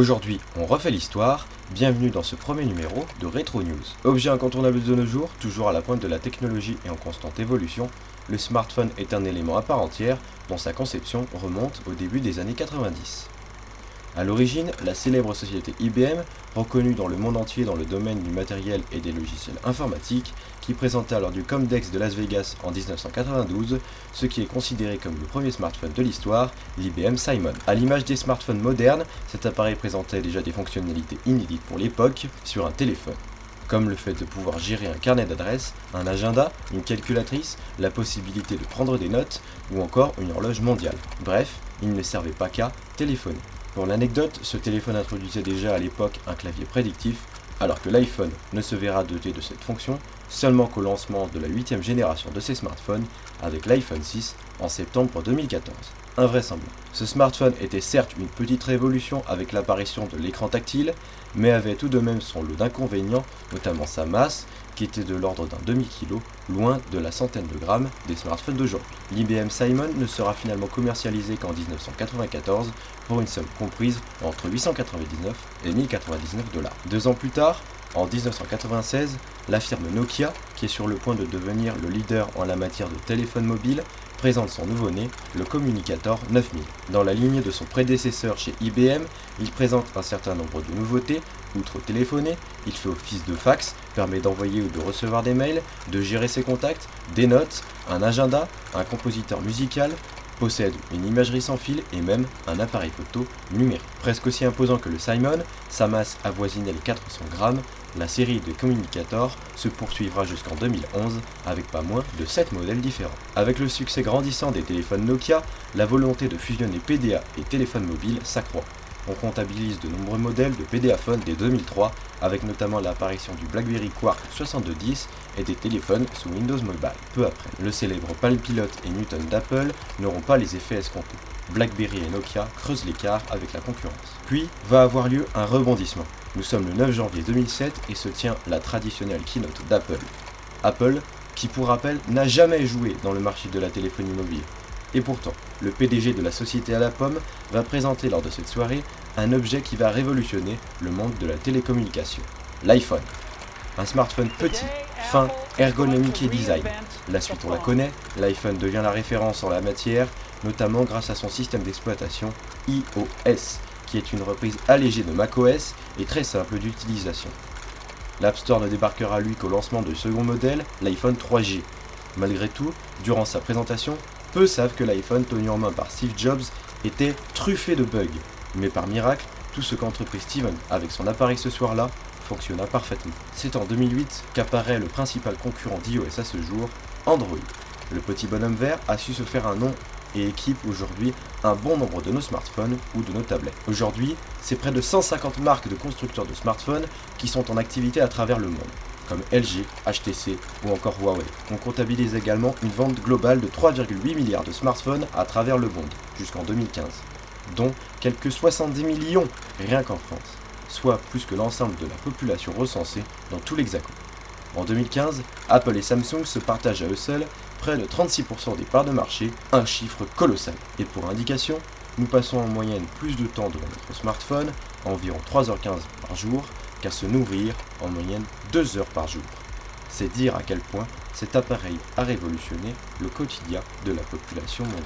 Aujourd'hui, on refait l'histoire, bienvenue dans ce premier numéro de Retro News. Objet incontournable de nos jours, toujours à la pointe de la technologie et en constante évolution, le smartphone est un élément à part entière dont sa conception remonte au début des années 90. A l'origine, la célèbre société IBM, reconnue dans le monde entier dans le domaine du matériel et des logiciels informatiques, qui présentait lors du Comdex de Las Vegas en 1992 ce qui est considéré comme le premier smartphone de l'histoire, l'IBM Simon. A l'image des smartphones modernes, cet appareil présentait déjà des fonctionnalités inédites pour l'époque sur un téléphone comme le fait de pouvoir gérer un carnet d'adresses, un agenda, une calculatrice, la possibilité de prendre des notes ou encore une horloge mondiale. Bref, il ne servait pas qu'à téléphoner. Pour l'anecdote, ce téléphone introduisait déjà à l'époque un clavier prédictif, alors que l'iPhone ne se verra doté de cette fonction seulement qu'au lancement de la 8 génération de ses smartphones avec l'iPhone 6 en septembre 2014. Invraisemblable. Ce smartphone était certes une petite révolution avec l'apparition de l'écran tactile, mais avait tout de même son lot d'inconvénients, notamment sa masse, qui était de l'ordre d'un demi-kilo, loin de la centaine de grammes des smartphones d'aujourd'hui. L'IBM Simon ne sera finalement commercialisé qu'en 1994 pour une somme comprise entre 899 et 1099 dollars. Deux ans plus tard, en 1996, la firme Nokia, qui est sur le point de devenir le leader en la matière de téléphone mobile, présente son nouveau-né, le Communicator 9000. Dans la ligne de son prédécesseur chez IBM, il présente un certain nombre de nouveautés, outre téléphoner, il fait office de fax, permet d'envoyer ou de recevoir des mails, de gérer ses contacts, des notes, un agenda, un compositeur musical, possède une imagerie sans fil et même un appareil photo numérique. Presque aussi imposant que le Simon, sa masse avoisinait les 400 grammes, la série de Communicator se poursuivra jusqu'en 2011 avec pas moins de 7 modèles différents. Avec le succès grandissant des téléphones Nokia, la volonté de fusionner PDA et téléphone mobile s'accroît. On comptabilise de nombreux modèles de PDA Phone dès 2003, avec notamment l'apparition du BlackBerry Quark 6210 et des téléphones sous Windows Mobile. Peu après, le célèbre Palm Pilot et Newton d'Apple n'auront pas les effets escomptés. BlackBerry et Nokia creusent l'écart avec la concurrence. Puis va avoir lieu un rebondissement. Nous sommes le 9 janvier 2007 et se tient la traditionnelle keynote d'Apple. Apple, qui pour rappel n'a jamais joué dans le marché de la téléphonie mobile. Et pourtant, le PDG de la société à la pomme va présenter lors de cette soirée un objet qui va révolutionner le monde de la télécommunication, l'iPhone. Un smartphone petit, fin, ergonomique et design. La suite on la connaît, l'iPhone devient la référence en la matière, notamment grâce à son système d'exploitation iOS, qui est une reprise allégée de macOS et très simple d'utilisation. L'App Store ne débarquera lui qu'au lancement du second modèle, l'iPhone 3G. Malgré tout, durant sa présentation, peu savent que l'iPhone tenu en main par Steve Jobs était truffé de bugs. Mais par miracle, tout ce qu'entreprit Steven avec son appareil ce soir-là fonctionna parfaitement. C'est en 2008 qu'apparaît le principal concurrent d'iOS à ce jour, Android. Le petit bonhomme vert a su se faire un nom et équipe aujourd'hui un bon nombre de nos smartphones ou de nos tablettes. Aujourd'hui, c'est près de 150 marques de constructeurs de smartphones qui sont en activité à travers le monde comme LG, HTC ou encore Huawei. On comptabilise également une vente globale de 3,8 milliards de smartphones à travers le monde jusqu'en 2015, dont quelques 70 millions rien qu'en France, soit plus que l'ensemble de la population recensée dans tout l'Hexagone. En 2015, Apple et Samsung se partagent à eux seuls près de 36% des parts de marché, un chiffre colossal. Et pour indication, nous passons en moyenne plus de temps devant notre smartphone, environ 3h15 par jour, qu'à se nourrir en moyenne 2 heures par jour. C'est dire à quel point cet appareil a révolutionné le quotidien de la population mondiale.